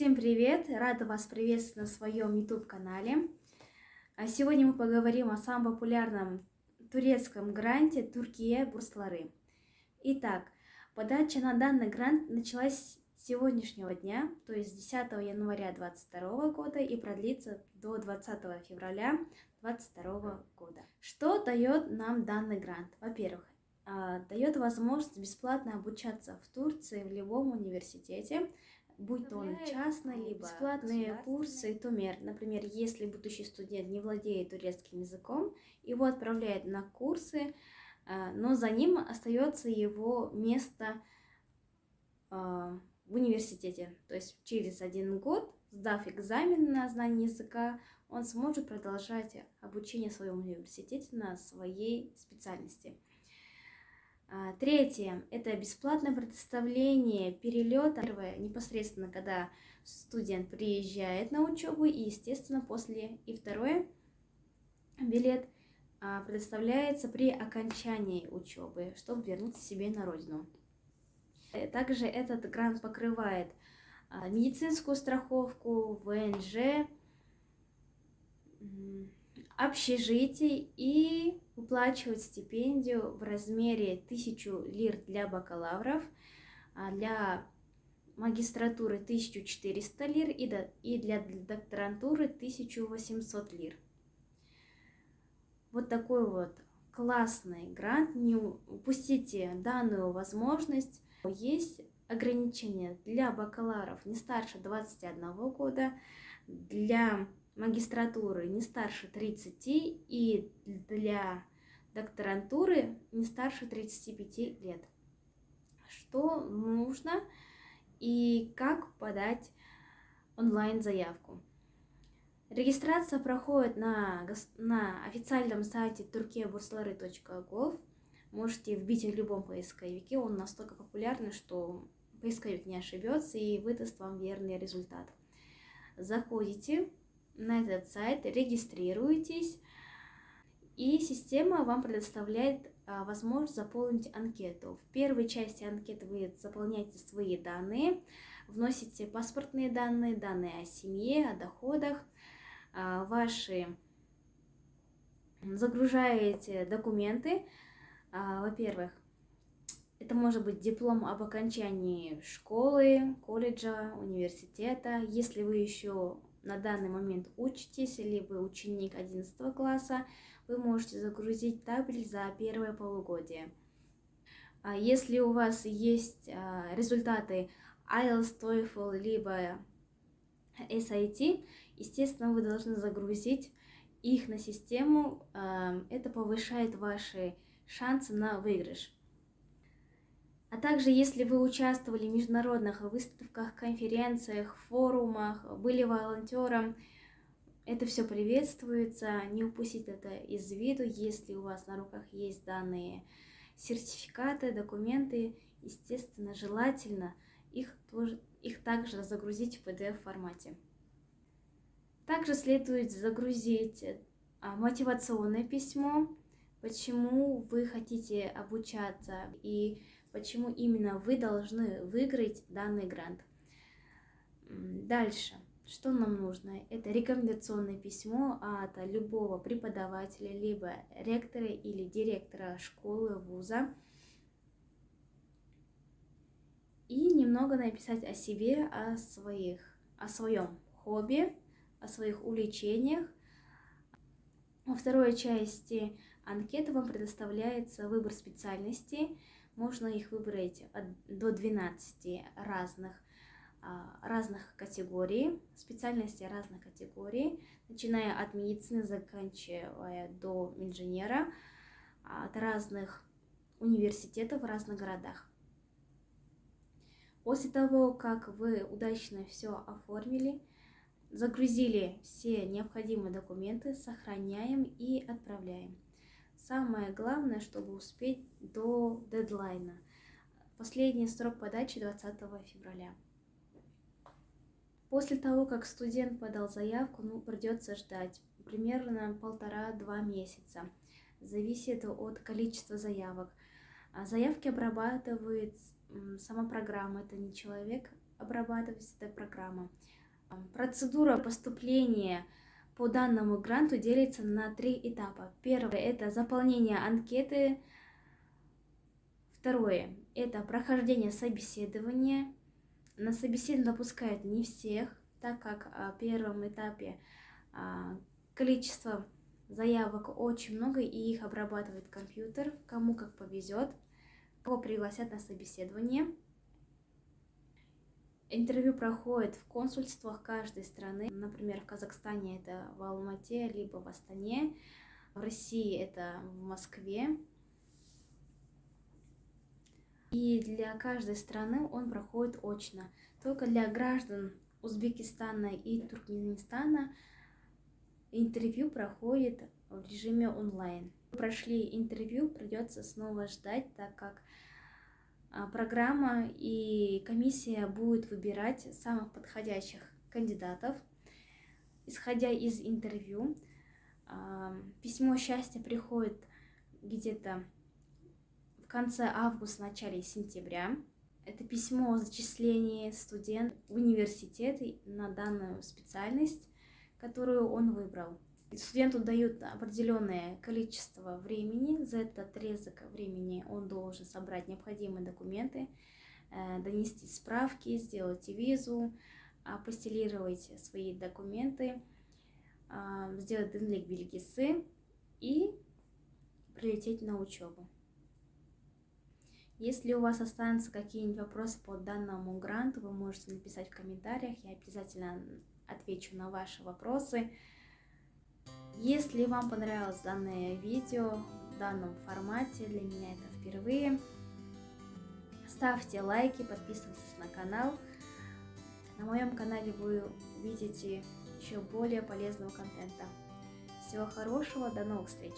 Всем привет! Рада вас приветствовать на своем YouTube-канале. А Сегодня мы поговорим о самом популярном турецком гранте Туркия Бурслары. Итак, подача на данный грант началась с сегодняшнего дня, то есть 10 января 2022 года и продлится до 20 февраля 2022 года. Что дает нам данный грант? Во-первых, а, дает возможность бесплатно обучаться в Турции в любом университете, будь то он частный, либо бесплатные курсы Тумер. Например, если будущий студент не владеет турецким языком, его отправляют на курсы, а, но за ним остается его место а, в университете. То есть через один год, сдав экзамен на знание языка, он сможет продолжать обучение в своем университете на своей специальности. А, третье – это бесплатное предоставление перелета. Первое – непосредственно, когда студент приезжает на учебу, и, естественно, после. И второе – билет а, предоставляется при окончании учебы, чтобы вернуться себе на родину. Э, также этот грант покрывает а, медицинскую страховку, ВНЖ, общежитие и выплачивать стипендию в размере 1000 лир для бакалавров, а для магистратуры 1400 лир и для докторантуры 1800 лир. Вот такой вот классный грант. Не упустите данную возможность. Есть ограничения для бакалавров не старше 21 года, для магистратуры не старше 30 и для докторантуры не старше 35 лет. Что нужно и как подать онлайн-заявку? Регистрация проходит на, на официальном сайте turkiaburslары.gov. Можете вбить в любом поисковике, он настолько популярный, что поисковик не ошибется и выдаст вам верный результат. Заходите на этот сайт, регистрируетесь, и система вам предоставляет а, возможность заполнить анкету. В первой части анкеты вы заполняете свои данные, вносите паспортные данные, данные о семье, о доходах, а, ваши загружаете документы. А, во-первых, это может быть диплом об окончании школы, колледжа, университета. Если вы еще на данный момент учитесь, или вы ученик 11 класса, вы можете загрузить табель за первое полугодие. А если у вас есть а, результаты IELTS, TOEFL, либо SAT, естественно, вы должны загрузить их на систему. А, это повышает ваши шансы на выигрыш. А также, если вы участвовали в международных выставках, конференциях, форумах, были волонтером, это все приветствуется. Не упустите это из виду, если у вас на руках есть данные сертификаты, документы, естественно, желательно их, тоже, их также загрузить в PDF-формате. Также следует загрузить а, мотивационное письмо, почему вы хотите обучаться и почему именно вы должны выиграть данный грант. Дальше. Что нам нужно? Это рекомендационное письмо от любого преподавателя, либо ректора или директора школы, вуза. И немного написать о себе, о, своих, о своем хобби, о своих увлечениях. Во второй части анкеты вам предоставляется выбор специальностей, можно их выбрать до 12 разных, а, разных категорий, специальностей разных категорий, начиная от медицины, заканчивая до инженера, от разных университетов в разных городах. После того, как вы удачно все оформили, загрузили все необходимые документы, сохраняем и отправляем. Самое главное, чтобы успеть до дедлайна. Последний срок подачи 20 февраля. После того, как студент подал заявку, ну, придется ждать примерно полтора-два месяца. Зависит от количества заявок. А заявки обрабатывает сама программа, это не человек, обрабатывается эта программа. Процедура поступления по данному гранту делится на три этапа. Первое – это заполнение анкеты. Второе – это прохождение собеседования. На собеседование допускают не всех, так как в первом этапе а, количество заявок очень много, и их обрабатывает компьютер, кому как повезет, кого пригласят на собеседование. Интервью проходит в консульствах каждой страны. Например, в Казахстане это в Алмате, либо в Астане. В России это в Москве. И для каждой страны он проходит очно. Только для граждан Узбекистана и Туркменистана интервью проходит в режиме онлайн. Прошли интервью, придется снова ждать, так как программа и комиссия будет выбирать самых подходящих кандидатов, исходя из интервью. А, письмо счастья приходит где-то в конце августа, начале сентября. Это письмо о зачислении студента в университет на данную специальность, которую он выбрал. Студенту дают определенное количество времени. За этот отрезок времени он должен собрать необходимые документы, э, донести справки, сделать визу, апостелировать свои документы, а, сделать денлик бельгисы и прилететь на учебу. Если у вас останутся какие-нибудь вопросы по данному гранту, вы можете написать в комментариях, я обязательно отвечу на ваши вопросы. Если вам понравилось данное видео в данном формате, для меня это впервые, ставьте лайки, подписывайтесь на канал. На моем канале вы увидите еще более полезного контента. Всего хорошего, до новых встреч!